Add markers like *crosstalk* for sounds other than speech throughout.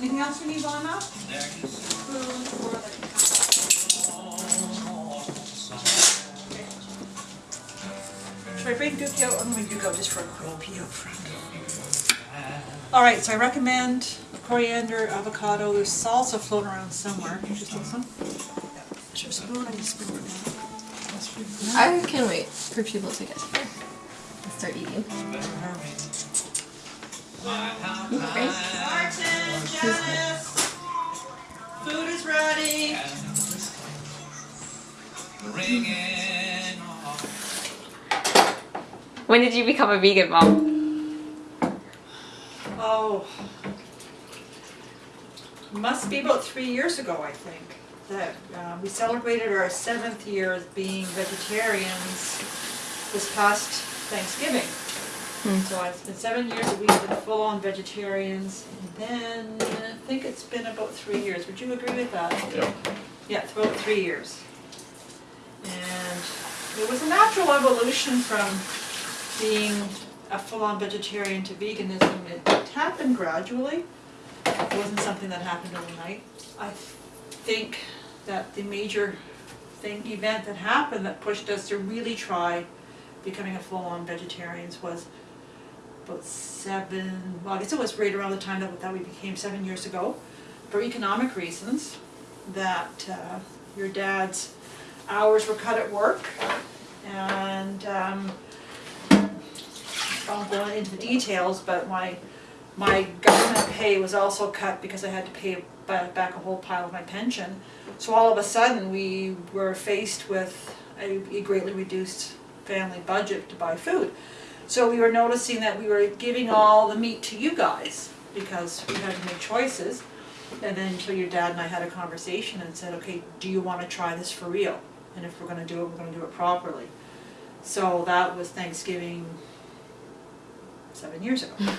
Anything else you need on that? Food or the. Should I bring Dookie out? I'm gonna Duke out just for a quick pee out front. All right, so I recommend coriander, avocado, there's salsa floating around somewhere. Just this one. Is there a spoon? I need spoon. I can wait for people to get here and start eating. Food is ready. When did you become a vegan, mom? Oh, must be about three years ago, I think, that uh, we celebrated our seventh year as being vegetarians this past Thanksgiving. Mm. So it's been seven years that we've been full-on vegetarians, and then I think it's been about three years. Would you agree with that? Yep. Yeah, it's about three years. And it was a natural evolution from being a full-on vegetarian to veganism. It happened gradually. It wasn't something that happened overnight. I think that the major thing, event that happened that pushed us to really try becoming a full-on vegetarians was about seven, well, I guess it was right around the time that, that we became seven years ago, for economic reasons, that uh, your dad's hours were cut at work, and um, I won't go into the details, but my, my government pay was also cut because I had to pay back a whole pile of my pension. So all of a sudden, we were faced with a a greatly reduced family budget to buy food. So we were noticing that we were giving all the meat to you guys because we had to make choices. And then until your dad and I had a conversation and said, okay, do you wanna try this for real? And if we're gonna do it, we're gonna do it properly. So that was Thanksgiving seven years ago. *laughs*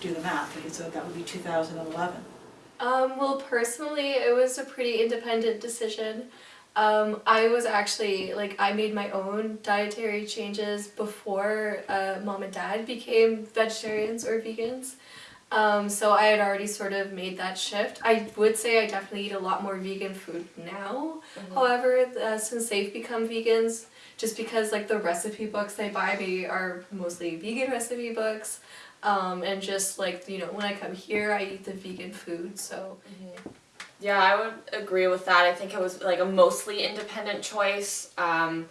Do the math, okay, so that would be two thousand and eleven. Um, well, personally, it was a pretty independent decision. Um, I was actually, like, I made my own dietary changes before uh, mom and dad became vegetarians or vegans. Um, so I had already sort of made that shift. I would say I definitely eat a lot more vegan food now. However, uh, since they've become vegans, just because like the recipe books they buy me are mostly vegan recipe books, um, and just like you know when I come here I eat the vegan food. So Yeah, I would agree with that. I think it was like a mostly independent choice. Um,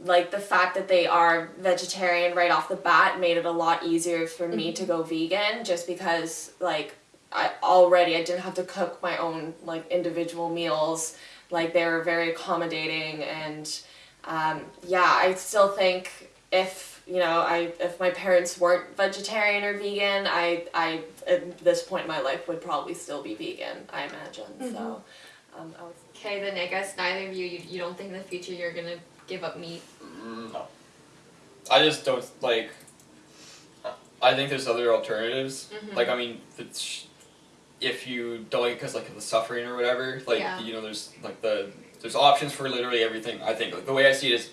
like the fact that they are vegetarian right off the bat made it a lot easier for me to go vegan just because like I already I didn't have to cook my own like individual meals. Like they were very accommodating and um, yeah, I still think if you know I if my parents weren't vegetarian or vegan, I I at this point in my life would probably still be vegan. I imagine so. Um, I would Okay, then I guess neither of you, you, you don't think in the future you're gonna give up meat. No. I just don't like. I think there's other alternatives. Like I mean, it's, if you don't like because like of the suffering or whatever, like Yeah. you know, there's like the there's options for literally everything. I think like, the way I see it is,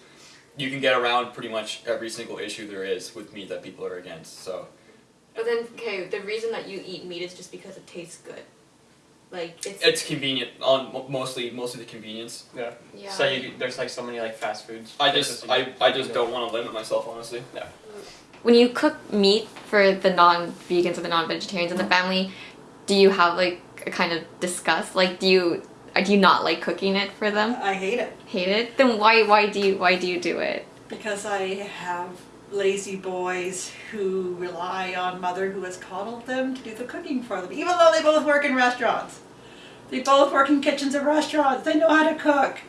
you can get around pretty much every single issue there is with meat that people are against. So But then, okay, the reason that you eat meat is just because it tastes good. Like, it's... it's convenient on mo- mostly mostly the convenience. Yeah. yeah. So you, there's like so many like fast foods. I just I, I just don't want to limit myself honestly. Yeah. When you cook meat for the non-vegans or the non-vegetarians in the family, do you have like a kind of disgust? Like, do you do you not like cooking it for them? I hate it. Hate it? Then why why do you why do you do it? Because I have lazy boys who rely on mother who has coddled them to do the cooking for them, even though they both work in restaurants. They both work in kitchens of restaurants. They know how to cook.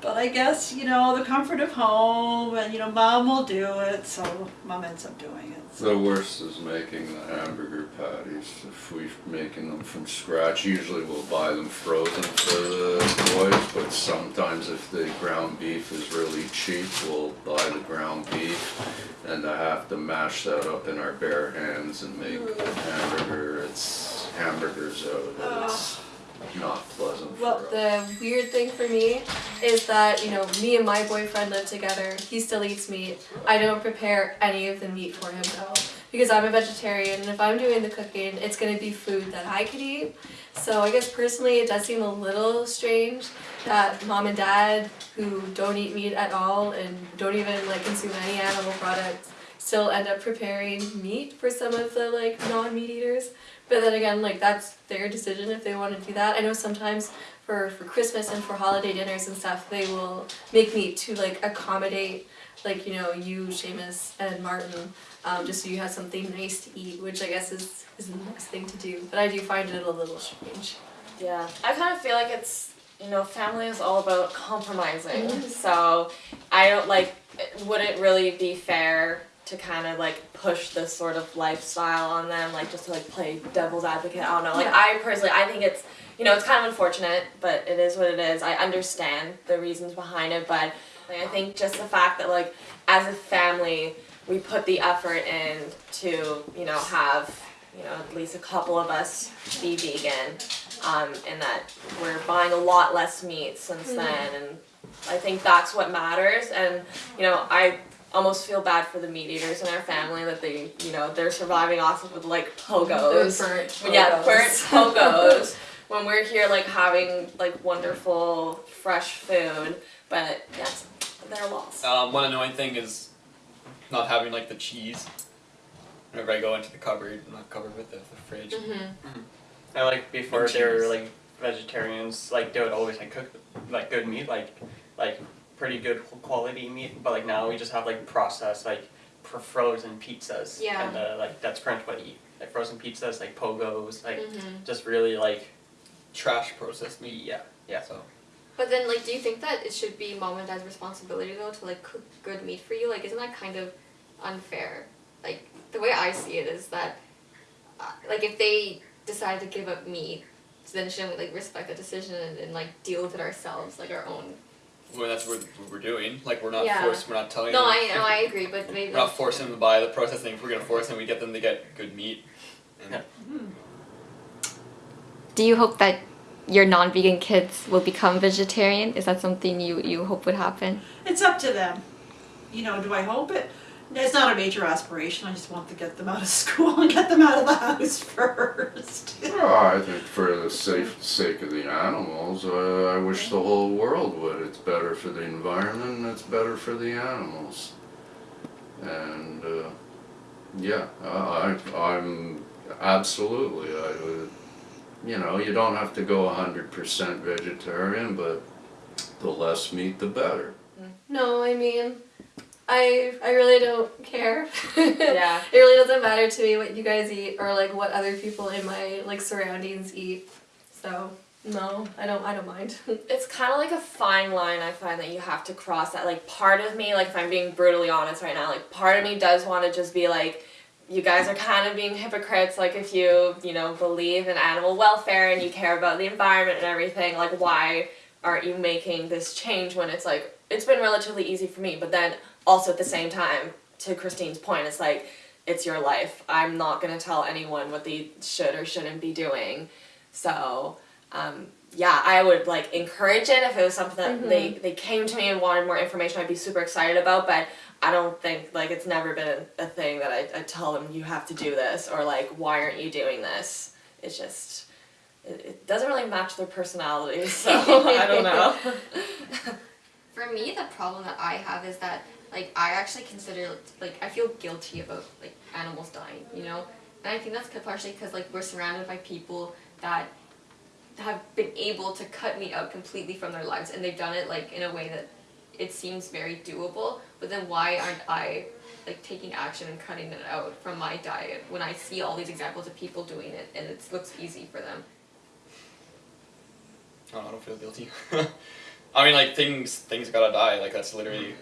But I guess, you know, the comfort of home and, you know, mom will do it, so mom ends up doing it. So. The worst is making the hamburger patties. If we're making them from scratch, usually we'll buy them frozen for the boys, but sometimes if the ground beef is really cheap, we'll buy the ground beef and I have to mash that up in our bare hands and make hamburger. It's hamburgers out of it. Not pleasant Well, the weird thing for me is that, you know, me and my boyfriend live together. He still eats meat. I don't prepare any of the meat for him though. because I'm a vegetarian and if I'm doing the cooking, it's gonna be food that I could eat. So I guess personally, it does seem a little strange that mom and dad who don't eat meat at all and don't even like consume any animal products still end up preparing meat for some of the like non-meat eaters. But then again, like that's their decision if they want to do that. I know sometimes for for Christmas and for holiday dinners and stuff, they will make meat to like accommodate like you know you, Seamus, and Martin, um, just so you have something nice to eat, which I guess is is the nice thing to do. But I do find it a little strange. Yeah, I kind of feel like it's you know family is all about compromising. So I don't like. Would it really be fair to kind of like push this sort of lifestyle on them, like just to like play devil's advocate? I don't know. Like Yeah. I personally, I think it's you know it's kind of unfortunate, but it is what it is. I understand the reasons behind it, but like, I think just the fact that like as a family we put the effort in to you know have you know at least a couple of us be vegan um, and that we're buying a lot less meat since then and i think that's what matters and you know i almost feel bad for the meat eaters in our family that they you know they're surviving off of like pogos burnt. yeah burnt *laughs* pogos when we're here like having like wonderful fresh food but yes they're lost Um, one annoying thing is not having like the cheese. Whenever I go into the cupboard, not covered with the, the fridge. And like before And they were like vegetarians, like they would always like cook like good meat, like like pretty good quality meat. But like now we just have like processed like frozen pizzas. Yeah. And uh, like that's pretty much what I eat. Like frozen pizzas, like pogos, like Mhm. just really like Trash processed meat. yeah yeah. So But then, like, do you think that it should be mom and dad's responsibility though to like cook good meat for you? Like, isn't that kind of unfair? Like, the way I see it is that, uh, like, if they decide to give up meat, then shouldn't we like respect that decision and, and like deal with it ourselves, like our own? Well, that's what, what we're doing. Like we're not Yeah. forced. We're not telling No, them. I no, I agree, but *laughs* maybe. We're not forcing them to buy the processed thing. If we're gonna force them, we get them to get good meat. And Yeah. Mm. Do you hope that your non-vegan kids will become vegetarian? Is that something you you hope would happen? It's up to them. You know, do I hope it? It's not a major aspiration. I just want to get them out of *laughs* school and get them out of the house *laughs* first. Well, I think for the safe sake of the animals, uh, I wish the whole world would. It's better for the environment and it's better for the animals. And uh, yeah, I, I- I'm absolutely. I would, you know, you don't have to go hundred percent vegetarian, but the less meat, the better. No, I mean, I I really don't care. Yeah. *laughs* It really doesn't matter to me what you guys eat or like what other people in my like surroundings eat. So no, I don't I don't mind. *laughs* it's kind of like a fine line I find that you have to cross that like part of me like if I'm being brutally honest right now like part of me does want to just be like you guys are kind of being hypocrites like if you you know believe in animal welfare and you care about the environment and everything like why aren't you making this change when it's like it's been relatively easy for me but then also at the same time to Christine's point it's like it's your life I'm not going to tell anyone what they should or shouldn't be doing so um, yeah, I would like encourage it if it was something that they, they came to me and wanted more information. I'd be super excited about, but I don't think like it's never been a thing that I, I tell them you have to do this or like why aren't you doing this. It's just it, it doesn't really match their personality, *laughs* so I don't know. *laughs* For me, the problem that I have is that like I actually consider like I feel guilty about like animals dying, you know, and I think that's partially because like we're surrounded by people that have been able to cut meat out completely from their lives, and they've done it like in a way that it seems very doable. But then why aren't I like taking action and cutting it out from my diet when I see all these examples of people doing it and it looks easy for them? Oh, I don't feel guilty. *laughs* I mean, like things things gotta die. Like that's literally. Mm.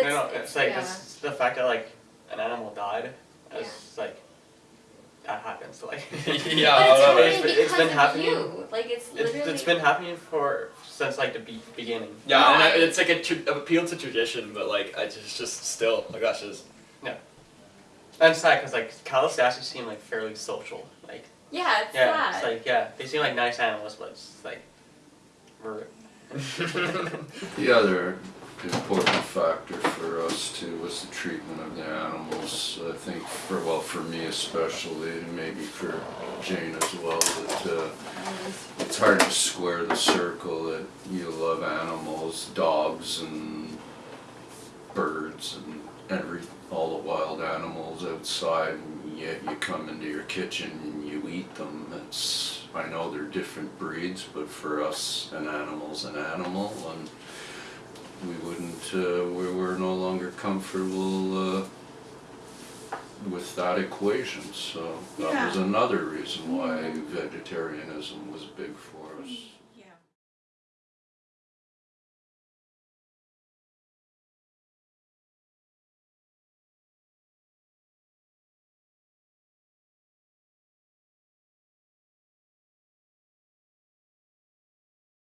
But no, no, it's like yeah. it's the fact that like an animal died. It's like that happens. Like *laughs* *laughs* yeah, But it's I don't know. happening It's been- it's because been of happening. you. Like it's it's, literally. it's been happening for since like the be- beginning. Yeah, No, and I, I- it's like a tr- appeal to tradition, but like I just just still like that's just. And it's sad because like cows actually seem like fairly social. Like Yeah, it's yeah, sad. it's like yeah, they seem like nice animals, but it's like we're *laughs* The other important factor for us too was the treatment of the animals. I think for, well, for me especially, and maybe for Jane as well, that uh, it's hard to square the circle that you love animals, dogs and birds and every, all the wild animals outside and yet you come into your kitchen and you eat them. It's, I know they're different breeds, but for us, an animal's an animal and we wouldn't, uh, we were no longer comfortable, uh, with that equation, so that was another reason why vegetarianism was big for us.